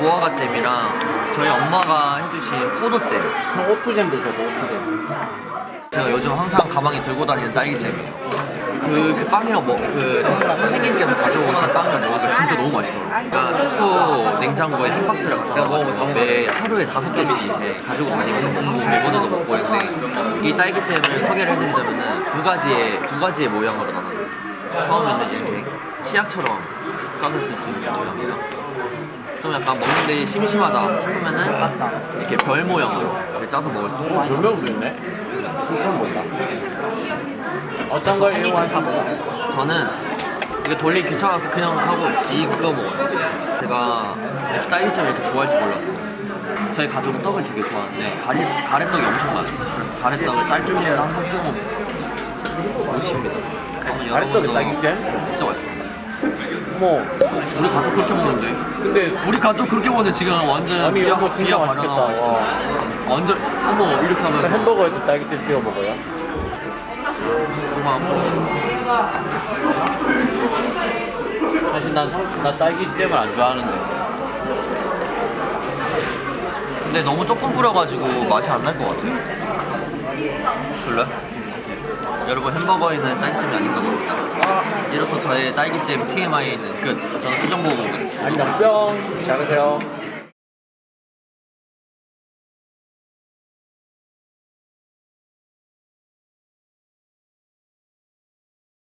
무화과 잼이랑 저희 엄마가 해주신 포도잼. 형 오투잼도 줘도 오투잼. 제가 요즘 항상 가방에 들고 다니는 딸기잼이에요. 그 빵이랑 뭐, 그 선생님께서 가져오신 빵이랑 먹으니까 진짜 너무 맛있더라고요. 그러니까 숙소 냉장고에 한 박스를 갖다 놔가지고 매 하루에 다섯 개씩 이렇게 가지고 다니면서 먹고 매번호도 먹고 있는데 이 딸기잼을 소개를 해드리자면은 두 가지의 두 가지의 모양으로 나눠놨어요. 처음에는 이렇게 치약처럼 까서 쓸 수 있는 모양이랑 좀 약간 먹는데 심심하다 싶으면은 이렇게 별 모양으로 이렇게 짜서 먹을 수 있어요 별명도 있네? 그건 뭔가 어떤 걸 이용할지 몰라 저는 이거 돌리기 귀찮아서 그냥 하고 지 그거 먹어요. 제가 딸기잼을 이렇게 좋아할 줄 몰랐어요. 저희 가족은 떡을 되게 좋아하는데 가래, 가래떡이 엄청 많아요. 그래서 가래떡을 딸기잼에 항상 찍어 먹고 맛있습니다. 가래떡에 딸기잼? 진짜 맛있어 요. 어머 우리 가족 그렇게 먹는데 근데 우리 가족 그렇게 먹는데 지금 완전 아니 비하, 이거 진짜 맛있겠다 발언하고 있어요. 와. 완전 어머 이렇게 하면 뭐 햄버거에도 딸기잼 찍어 먹어요? 조금 사실 난, 나 딸기잼을 안 좋아하는데 근데 너무 조금 뿌려가지고 맛이 안 날 것 같아요. 별로야? 여러분 햄버거에는 딸기잼이 아닌가 봅니다. 이로써 저의 딸기잼 TMI는 끝. 저는 수정 보고 안녕 뿅 잘하세요